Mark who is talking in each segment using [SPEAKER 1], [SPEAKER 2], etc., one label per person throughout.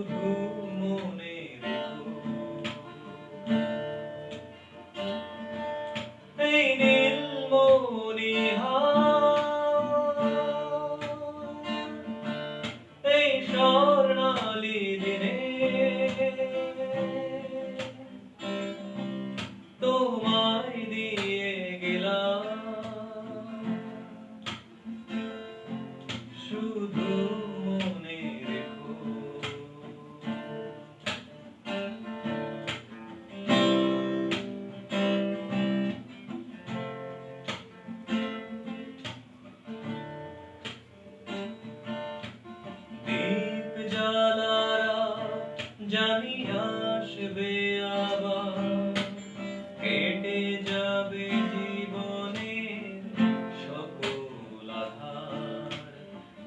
[SPEAKER 1] শুধু মনে রেখো এই নীল মনিহা এই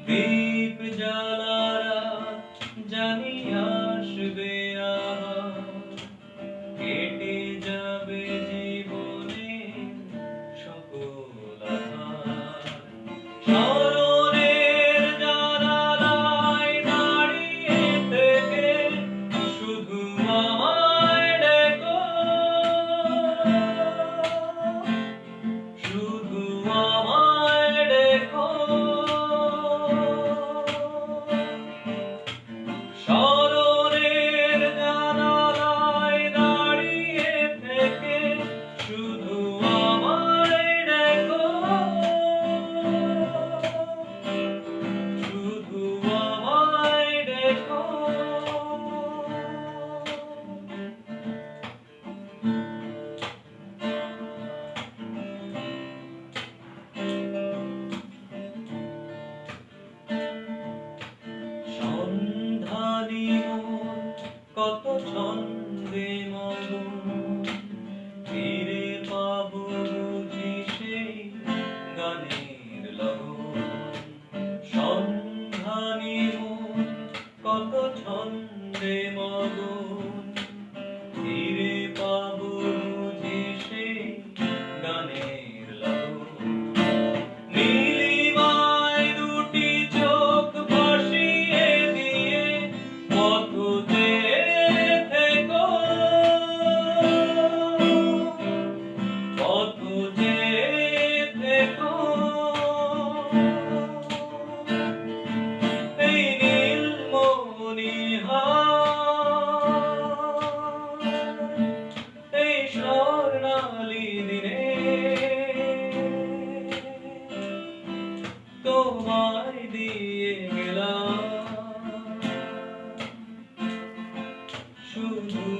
[SPEAKER 1] দীপ জ্বালারা জানিয়া ছন্দে মন ফিরে পাব বুঝি সেই গানের লগন। সন্ধানী মন কত ছন্দে মগন ফিরে from